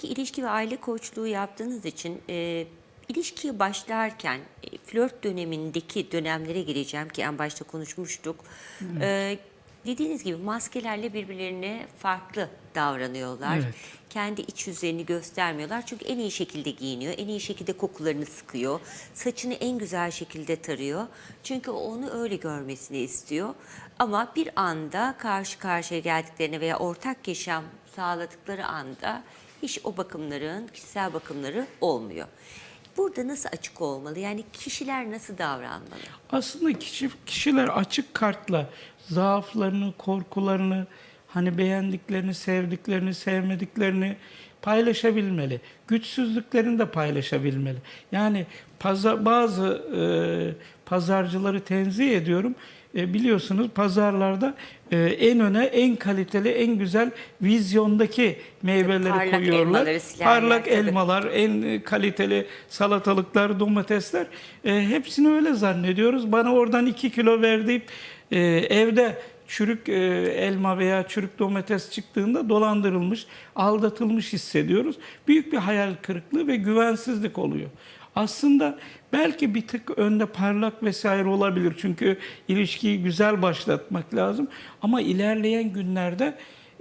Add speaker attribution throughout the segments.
Speaker 1: ki ilişki ve aile koçluğu yaptığınız için e, ilişkiye başlarken e, flört dönemindeki dönemlere gireceğim ki en başta konuşmuştuk. E, dediğiniz gibi maskelerle birbirlerine farklı davranıyorlar.
Speaker 2: Evet.
Speaker 1: Kendi iç yüzlerini göstermiyorlar. Çünkü en iyi şekilde giyiniyor. En iyi şekilde kokularını sıkıyor. Saçını en güzel şekilde tarıyor. Çünkü onu öyle görmesini istiyor. Ama bir anda karşı karşıya geldiklerine veya ortak yaşam sağladıkları anda hiç o bakımların, kişisel bakımları olmuyor. Burada nasıl açık olmalı? Yani kişiler nasıl davranmalı?
Speaker 2: Aslında kişi, kişiler açık kartla zaaflarını, korkularını, hani beğendiklerini, sevdiklerini, sevmediklerini paylaşabilmeli. Güçsüzlüklerini de paylaşabilmeli. Yani paza, bazı e, pazarcıları tenzih ediyorum. E, biliyorsunuz pazarlarda e, en öne en kaliteli, en güzel vizyondaki meyveleri
Speaker 1: parlak
Speaker 2: koyuyorlar.
Speaker 1: elmaları,
Speaker 2: Parlak
Speaker 1: tabii.
Speaker 2: elmalar, en e, kaliteli salatalıklar, domatesler e, hepsini öyle zannediyoruz. Bana oradan 2 kilo ver deyip e, evde çürük e, elma veya çürük domates çıktığında dolandırılmış, aldatılmış hissediyoruz. Büyük bir hayal kırıklığı ve güvensizlik oluyor. Aslında belki bir tık önde parlak vesaire olabilir. Çünkü ilişkiyi güzel başlatmak lazım. Ama ilerleyen günlerde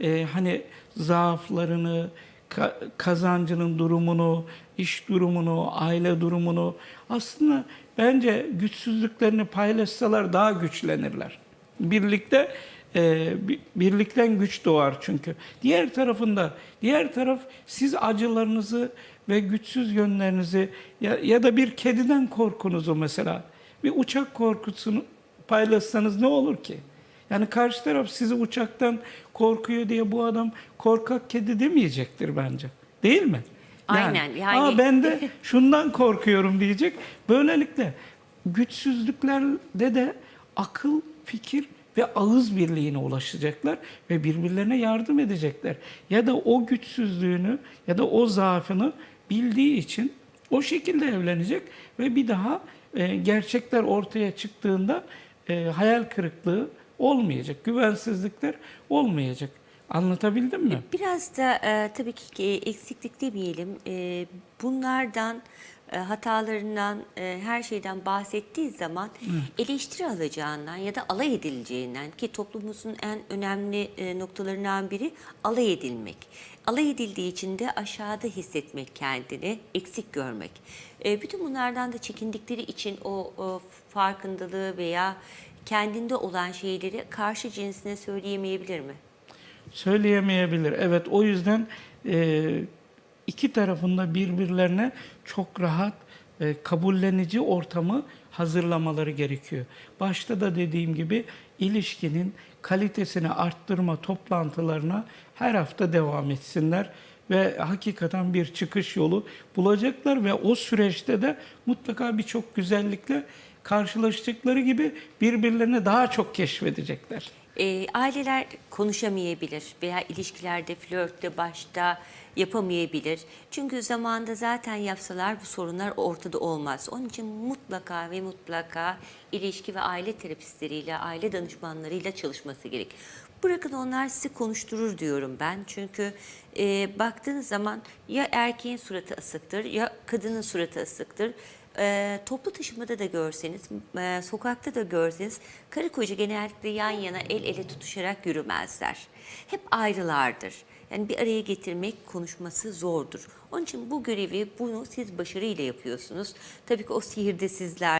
Speaker 2: e, hani zaaflarını, ka- kazancının durumunu, iş durumunu, aile durumunu aslında bence güçsüzlüklerini paylaşsalar daha güçlenirler. Birlikte e, bi- birlikten güç doğar çünkü. Diğer tarafında, diğer taraf siz acılarınızı ve güçsüz yönlerinizi ya, ya da bir kediden korkunuzu mesela bir uçak korkusunu paylaşsanız ne olur ki? Yani karşı taraf sizi uçaktan korkuyor diye bu adam korkak kedi demeyecektir bence. Değil mi?
Speaker 1: Aynen, yani-
Speaker 2: Aa, ben de şundan korkuyorum diyecek. Böylelikle güçsüzlüklerde de akıl, fikir ve ağız birliğine ulaşacaklar ve birbirlerine yardım edecekler. Ya da o güçsüzlüğünü ya da o zaafını bildiği için o şekilde evlenecek ve bir daha e, gerçekler ortaya çıktığında e, hayal kırıklığı olmayacak, güvensizlikler olmayacak. Anlatabildim mi?
Speaker 1: Biraz da e, tabii ki eksiklik demeyelim. E, bunlardan, hatalarından, e, her şeyden bahsettiği zaman eleştiri alacağından ya da alay edileceğinden ki toplumumuzun en önemli e, noktalarından biri alay edilmek. Alay edildiği için de aşağıda hissetmek kendini, eksik görmek. E, bütün bunlardan da çekindikleri için o, o farkındalığı veya kendinde olan şeyleri karşı cinsine söyleyemeyebilir mi?
Speaker 2: Söyleyemeyebilir. Evet o yüzden e, iki tarafında birbirlerine çok rahat e, kabullenici ortamı hazırlamaları gerekiyor. Başta da dediğim gibi ilişkinin kalitesini arttırma toplantılarına her hafta devam etsinler ve hakikaten bir çıkış yolu bulacaklar ve o süreçte de mutlaka birçok güzellikle karşılaştıkları gibi birbirlerini daha çok keşfedecekler.
Speaker 1: E, aileler konuşamayabilir veya ilişkilerde, flörtte başta yapamayabilir. Çünkü zamanda zaten yapsalar bu sorunlar ortada olmaz. Onun için mutlaka ve mutlaka ilişki ve aile terapistleriyle, aile danışmanlarıyla çalışması gerek. Bırakın onlar sizi konuşturur diyorum ben. Çünkü e, baktığınız zaman ya erkeğin suratı asıktır ya kadının suratı asıktır. E, toplu taşımada da görseniz, e, sokakta da görseniz karı koca genellikle yan yana el ele tutuşarak yürümezler. Hep ayrılardır. Yani bir araya getirmek konuşması zordur. Onun için bu görevi bunu siz başarıyla yapıyorsunuz. Tabii ki o sihirde sizler.